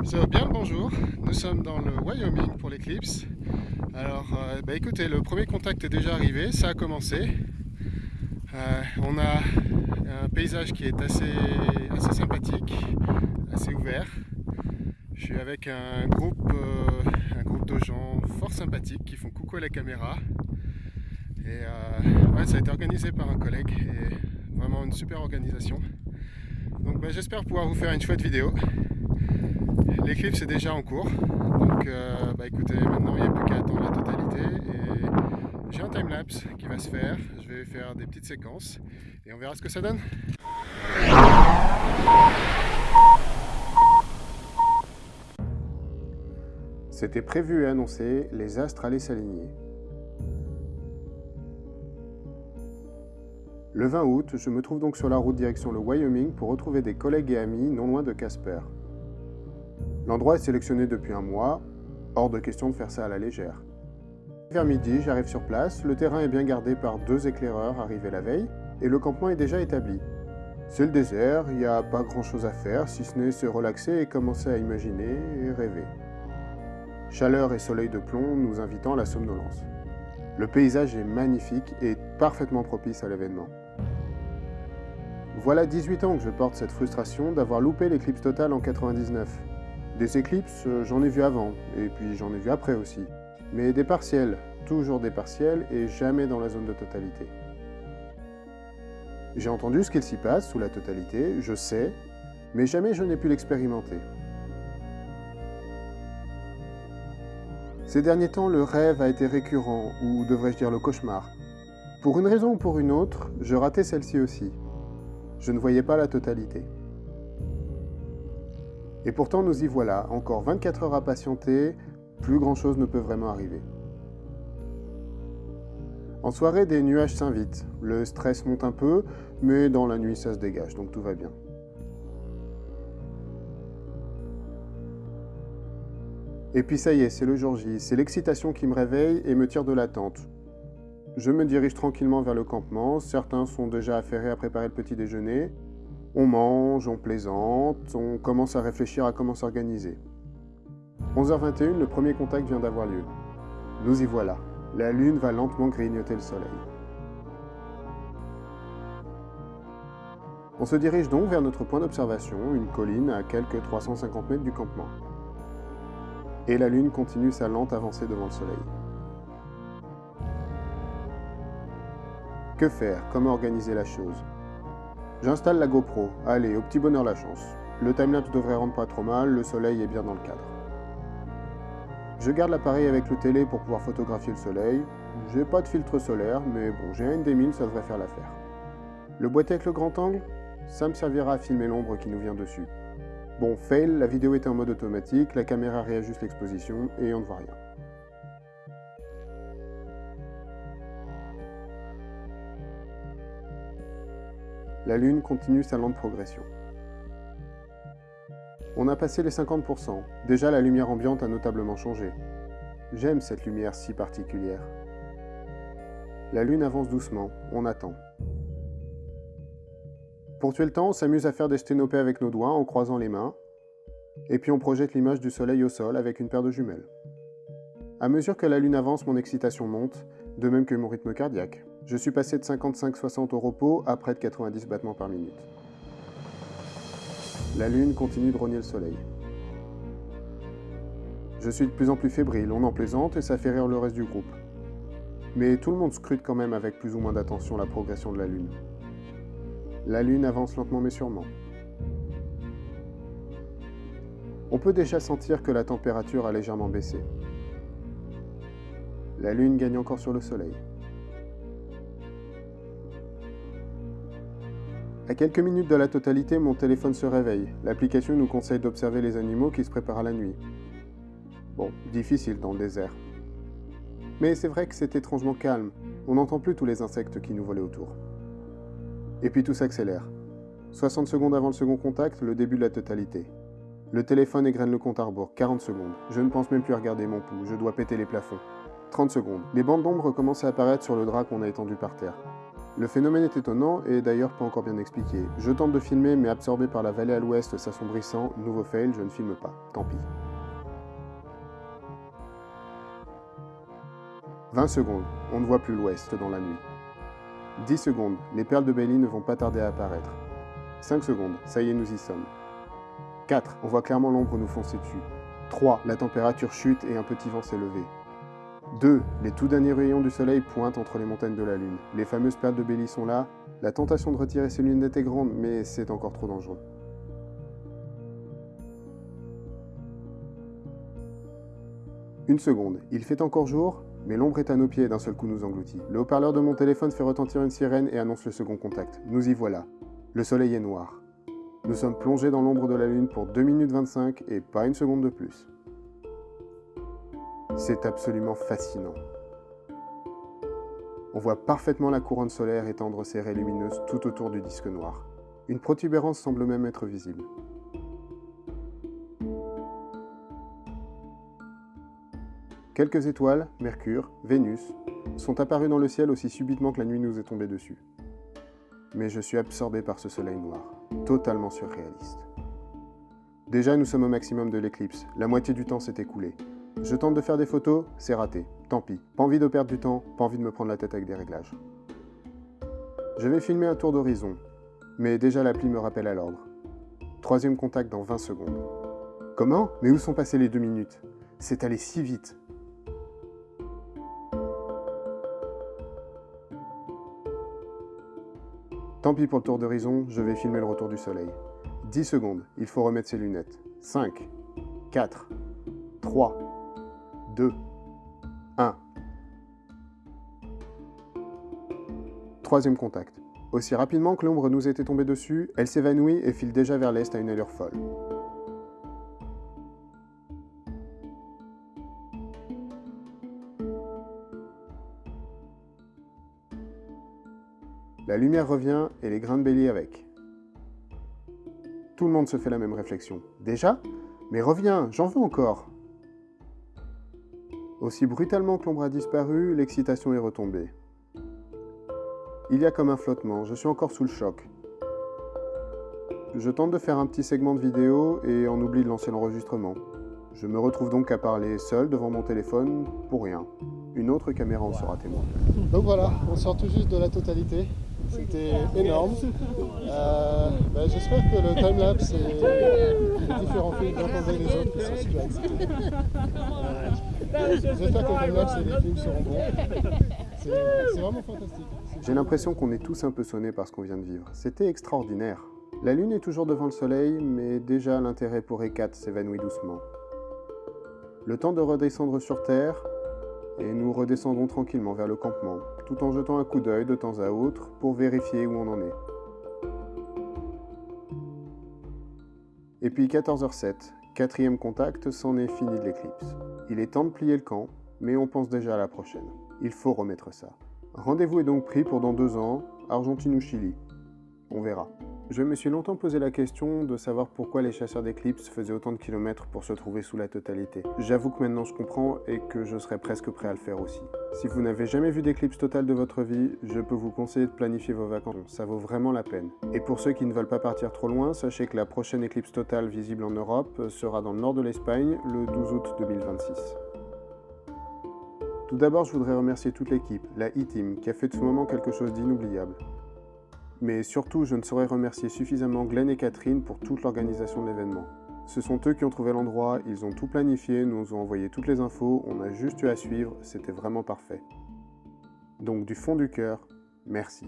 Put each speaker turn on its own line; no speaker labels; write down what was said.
Bien le bonjour, nous sommes dans le Wyoming pour l'éclipse. Alors euh, bah, écoutez, le premier contact est déjà arrivé, ça a commencé. Euh, on a un paysage qui est assez, assez sympathique, assez ouvert. Je suis avec un groupe, euh, un groupe de gens fort sympathiques qui font coucou à la caméra. Et ça a été organisé par un collègue et vraiment une super organisation. Donc bah, j'espère pouvoir vous faire une chouette vidéo. L'éclipse est déjà en cours, donc euh, bah écoutez, maintenant il n'y a plus qu'à attendre la totalité et j'ai un timelapse qui va se faire, je vais faire des petites séquences et on verra ce que ça donne.
C'était prévu et annoncé, les astres allaient s'aligner. Le 20 août, je me trouve donc sur la route direction le Wyoming pour retrouver des collègues et amis non loin de Casper. L'endroit est sélectionné depuis un mois, hors de question de faire ça à la légère. Vers midi, j'arrive sur place, le terrain est bien gardé par deux éclaireurs arrivés la veille, et le campement est déjà établi. C'est le désert, il n'y a pas grand chose à faire, si ce n'est se relaxer et commencer à imaginer et rêver. Chaleur et soleil de plomb nous invitant à la somnolence. Le paysage est magnifique et parfaitement propice à l'événement. Voilà 18 ans que je porte cette frustration d'avoir loupé l'éclipse totale en 99. Des éclipses, euh, j'en ai vu avant, et puis j'en ai vu après aussi. Mais des partiels, toujours des partiels, et jamais dans la zone de totalité. J'ai entendu ce qu'il s'y passe sous la totalité, je sais, mais jamais je n'ai pu l'expérimenter. Ces derniers temps, le rêve a été récurrent, ou devrais-je dire le cauchemar. Pour une raison ou pour une autre, je ratais celle-ci aussi. Je ne voyais pas la totalité. Et pourtant nous y voilà, encore 24 heures à patienter, plus grand chose ne peut vraiment arriver. En soirée, des nuages s'invitent, le stress monte un peu, mais dans la nuit ça se dégage, donc tout va bien. Et puis ça y est, c'est le jour J, c'est l'excitation qui me réveille et me tire de l'attente. Je me dirige tranquillement vers le campement, certains sont déjà affairés à préparer le petit déjeuner, on mange, on plaisante, on commence à réfléchir à comment s'organiser. 11h21, le premier contact vient d'avoir lieu. Nous y voilà. La lune va lentement grignoter le soleil. On se dirige donc vers notre point d'observation, une colline à quelques 350 mètres du campement. Et la lune continue sa lente avancée devant le soleil. Que faire? Comment organiser la chose? J'installe la GoPro. Allez, au petit bonheur la chance. Le timelapse devrait rendre pas trop mal, le soleil est bien dans le cadre. Je garde l'appareil avec le télé pour pouvoir photographier le soleil. J'ai pas de filtre solaire, mais bon, j'ai un D1000, ça devrait faire l'affaire. Le boîtier avec le grand angle Ça me servira à filmer l'ombre qui nous vient dessus. Bon, fail, la vidéo était en mode automatique, la caméra réajuste l'exposition et on ne voit rien. La Lune continue sa lente progression. On a passé les 50%, déjà la lumière ambiante a notablement changé. J'aime cette lumière si particulière. La Lune avance doucement, on attend. Pour tuer le temps, on s'amuse à faire des sténopées avec nos doigts en croisant les mains, et puis on projette l'image du soleil au sol avec une paire de jumelles. À mesure que la Lune avance, mon excitation monte, de même que mon rythme cardiaque. Je suis passé de 55-60 au repos à près de 90 battements par minute. La Lune continue de rogner le Soleil. Je suis de plus en plus fébrile, on en plaisante et ça fait rire le reste du groupe. Mais tout le monde scrute quand même avec plus ou moins d'attention la progression de la Lune. La Lune avance lentement mais sûrement. On peut déjà sentir que la température a légèrement baissé. La Lune gagne encore sur le Soleil. À quelques minutes de la totalité, mon téléphone se réveille. L'application nous conseille d'observer les animaux qui se préparent à la nuit. Bon, difficile dans le désert. Mais c'est vrai que c'est étrangement calme. On n'entend plus tous les insectes qui nous volaient autour. Et puis tout s'accélère. 60 secondes avant le second contact, le début de la totalité. Le téléphone égrène le compte à rebours, 40 secondes. Je ne pense même plus à regarder mon pouls, je dois péter les plafonds. 30 secondes. Les bandes d'ombre commencent à apparaître sur le drap qu'on a étendu par terre. Le phénomène est étonnant et d'ailleurs pas encore bien expliqué. Je tente de filmer mais absorbé par la vallée à l'ouest s'assombrissant, nouveau fail, je ne filme pas, tant pis. 20 secondes, on ne voit plus l'ouest dans la nuit. 10 secondes, les perles de Bailey ne vont pas tarder à apparaître. 5 secondes, ça y est, nous y sommes. 4, on voit clairement l'ombre nous foncer dessus. 3, la température chute et un petit vent s'est levé. 2. Les tout derniers rayons du soleil pointent entre les montagnes de la Lune. Les fameuses perles de Béli sont là. La tentation de retirer ces lunettes est grande, mais c'est encore trop dangereux. Une seconde. Il fait encore jour, mais l'ombre est à nos pieds d'un seul coup nous engloutit. Le haut-parleur de mon téléphone fait retentir une sirène et annonce le second contact. Nous y voilà. Le soleil est noir. Nous sommes plongés dans l'ombre de la Lune pour 2 minutes 25 et pas une seconde de plus. C'est absolument fascinant. On voit parfaitement la couronne solaire étendre ses raies lumineuses tout autour du disque noir. Une protubérance semble même être visible. Quelques étoiles, Mercure, Vénus, sont apparues dans le ciel aussi subitement que la nuit nous est tombée dessus. Mais je suis absorbé par ce soleil noir, totalement surréaliste. Déjà, nous sommes au maximum de l'éclipse, la moitié du temps s'est écoulé. Je tente de faire des photos, c'est raté. Tant pis. Pas envie de perdre du temps, pas envie de me prendre la tête avec des réglages. Je vais filmer un tour d'horizon, mais déjà l'appli me rappelle à l'ordre. Troisième contact dans 20 secondes. Comment? Mais où sont passées les deux minutes? C'est allé si vite. Tant pis pour le tour d'horizon, je vais filmer le retour du soleil. 10 secondes, il faut remettre ses lunettes. 5, 4, 3, 2, 1. Troisième contact. Aussi rapidement que l'ombre nous était tombée dessus, elle s'évanouit et file déjà vers l'est à une allure folle. La lumière revient et les grains de bélier avec. Tout le monde se fait la même réflexion. Déjà? Mais reviens, j'en veux encore aussi brutalement que l'ombre a disparu, l'excitation est retombée. Il y a comme un flottement, je suis encore sous le choc. Je tente de faire un petit segment de vidéo et on oublie de lancer l'enregistrement. Je me retrouve donc à parler seul devant mon téléphone pour rien. Une autre caméra en sera témoin.
Donc voilà, on sort tout juste de la totalité. C'était énorme. Euh, bah, j'espère que le timelapse et les différents films les autres qui sont super excités. J'espère que le timelapse et les films seront bons. C'est vraiment fantastique.
J'ai l'impression qu'on est tous un peu sonnés par ce qu'on vient de vivre. C'était extraordinaire. La Lune est toujours devant le Soleil, mais déjà l'intérêt pour E4 s'évanouit doucement. Le temps de redescendre sur Terre, et nous redescendons tranquillement vers le campement, tout en jetant un coup d'œil de temps à autre pour vérifier où on en est. Et puis 14h07, quatrième contact, c'en est fini de l'éclipse. Il est temps de plier le camp, mais on pense déjà à la prochaine. Il faut remettre ça. Rendez-vous est donc pris pour dans deux ans, Argentine ou Chili. On verra. Je me suis longtemps posé la question de savoir pourquoi les chasseurs d'éclipses faisaient autant de kilomètres pour se trouver sous la totalité. J'avoue que maintenant je comprends et que je serais presque prêt à le faire aussi. Si vous n'avez jamais vu d'éclipse totale de votre vie, je peux vous conseiller de planifier vos vacances, ça vaut vraiment la peine. Et pour ceux qui ne veulent pas partir trop loin, sachez que la prochaine éclipse totale visible en Europe sera dans le nord de l'Espagne le 12 août 2026. Tout d'abord, je voudrais remercier toute l'équipe, la E-Team, qui a fait de ce moment quelque chose d'inoubliable. Mais surtout, je ne saurais remercier suffisamment Glenn et Catherine pour toute l'organisation de l'événement. Ce sont eux qui ont trouvé l'endroit, ils ont tout planifié, nous ont envoyé toutes les infos, on a juste eu à suivre, c'était vraiment parfait. Donc du fond du cœur, merci.